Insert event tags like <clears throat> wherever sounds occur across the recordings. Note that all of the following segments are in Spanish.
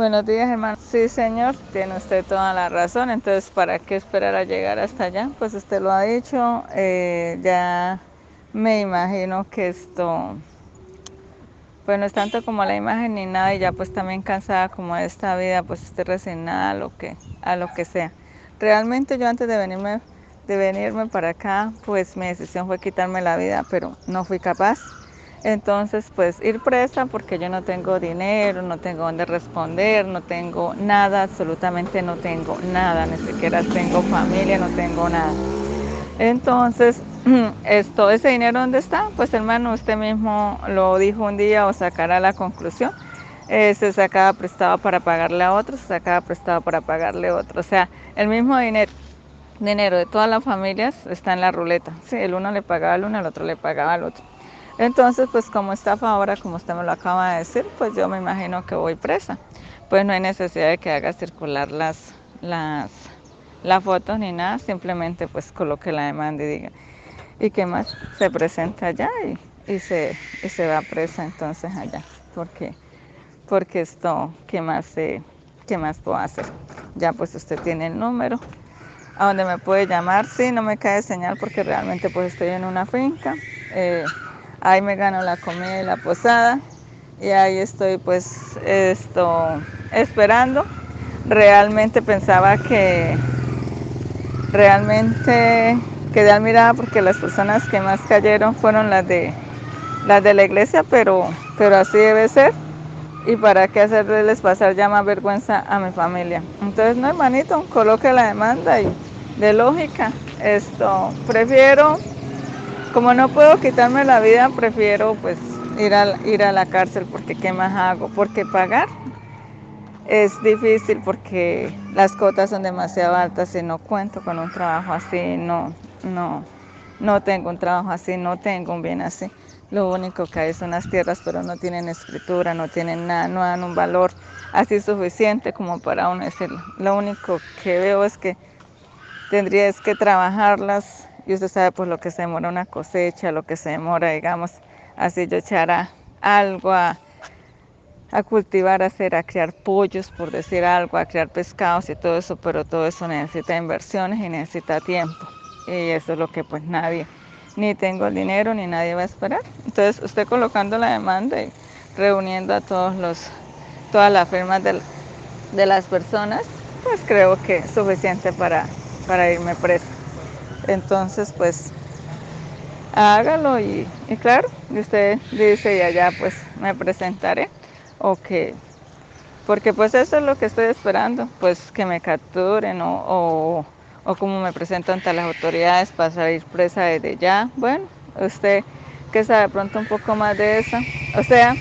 Buenos días, hermano. Sí, señor, tiene usted toda la razón. Entonces, ¿para qué esperar a llegar hasta allá? Pues usted lo ha dicho. Eh, ya me imagino que esto, pues no es tanto como la imagen ni nada, y ya pues también cansada como de esta vida, pues estoy resignada a lo que, a lo que sea. Realmente yo antes de venirme, de venirme para acá, pues mi decisión fue quitarme la vida, pero no fui capaz entonces, pues ir presa porque yo no tengo dinero, no tengo dónde responder, no tengo nada, absolutamente no tengo nada, ni siquiera tengo familia, no tengo nada. Entonces, <clears throat> esto, ese dinero dónde está? Pues hermano, usted mismo lo dijo un día o sacará la conclusión. Se sacaba prestado para pagarle a otro, se sacaba prestado para pagarle a otro. O sea, el mismo dinero, dinero de todas las familias está en la ruleta. Sí, el uno le pagaba al uno, el otro le pagaba al otro. Entonces, pues como está ahora, como usted me lo acaba de decir, pues yo me imagino que voy presa. Pues no hay necesidad de que haga circular las, las, las fotos ni nada, simplemente pues coloque la demanda y diga, ¿y qué más? Se presenta allá y, y, se, y se va presa entonces allá, porque, porque esto, ¿qué más, ¿qué más puedo hacer? Ya pues usted tiene el número, a donde me puede llamar, sí, no me cae señal porque realmente pues estoy en una finca. Eh, ahí me gano la comida y la posada y ahí estoy pues esto esperando. Realmente pensaba que realmente quedé admirada porque las personas que más cayeron fueron las de las de la iglesia, pero, pero así debe ser. Y para qué hacerles pasar ya más vergüenza a mi familia. Entonces, no, hermanito, coloque la demanda y de lógica, esto, prefiero como no puedo quitarme la vida, prefiero pues ir a, ir a la cárcel porque ¿qué más hago? Porque pagar es difícil porque las cotas son demasiado altas y no cuento con un trabajo así, no, no, no tengo un trabajo así, no tengo un bien así. Lo único que hay son las tierras, pero no tienen escritura, no tienen nada, no dan un valor así suficiente como para uno decirlo. Lo único que veo es que tendría que trabajarlas y usted sabe pues lo que se demora una cosecha, lo que se demora, digamos, así yo echara algo a, a cultivar, a hacer, a criar pollos, por decir algo, a criar pescados y todo eso, pero todo eso necesita inversiones y necesita tiempo. Y eso es lo que pues nadie, ni tengo el dinero, ni nadie va a esperar. Entonces usted colocando la demanda y reuniendo a todos los, todas las firmas de, de las personas, pues creo que es suficiente para, para irme preso. Entonces, pues, hágalo y, claro, y usted dice y allá pues me presentaré. O que, porque pues eso es lo que estoy esperando, pues que me capturen o, o, como me presento ante las autoridades para salir presa desde ya. Bueno, usted que sabe pronto un poco más de eso. O sea,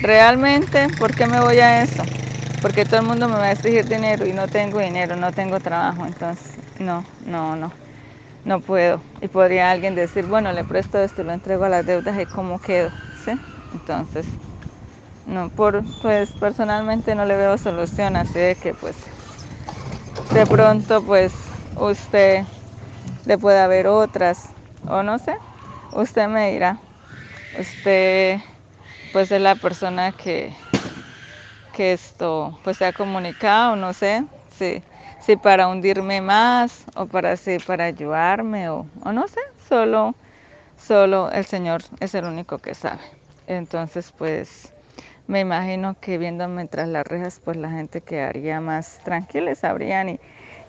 realmente, ¿por qué me voy a eso? Porque todo el mundo me va a exigir dinero y no tengo dinero, no tengo trabajo, entonces no, no, no no puedo. Y podría alguien decir, bueno, le presto esto, lo entrego a las deudas y cómo quedo, ¿sí? Entonces, no, por, pues personalmente no le veo solución, así de que pues de pronto pues usted le puede haber otras, o no sé, usted me dirá, usted pues es la persona que, que esto pues se ha comunicado, no sé, sí si para hundirme más o para, si para ayudarme o, o no sé, solo, solo el Señor es el único que sabe. Entonces, pues me imagino que viéndome tras las rejas, pues la gente quedaría más tranquila, sabrían y,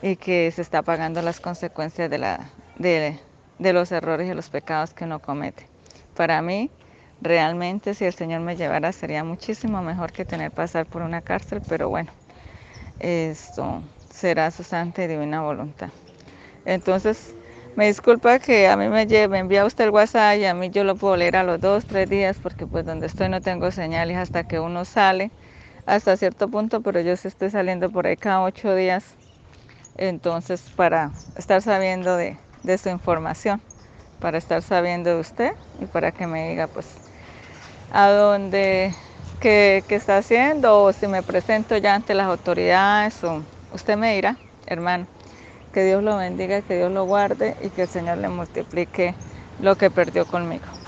y que se está pagando las consecuencias de, la, de, de los errores y los pecados que uno comete. Para mí, realmente, si el Señor me llevara, sería muchísimo mejor que tener pasar por una cárcel, pero bueno, esto será su santa y divina voluntad. Entonces, me disculpa que a mí me, lleve, envía usted el WhatsApp y a mí yo lo puedo leer a los dos, tres días, porque pues donde estoy no tengo señales hasta que uno sale, hasta cierto punto, pero yo sí estoy saliendo por ahí cada ocho días. Entonces, para estar sabiendo de, su información, para estar sabiendo de usted y para que me diga pues a dónde, qué está haciendo o si me presento ya ante las autoridades o Usted me dirá, hermano, que Dios lo bendiga, que Dios lo guarde y que el Señor le multiplique lo que perdió conmigo.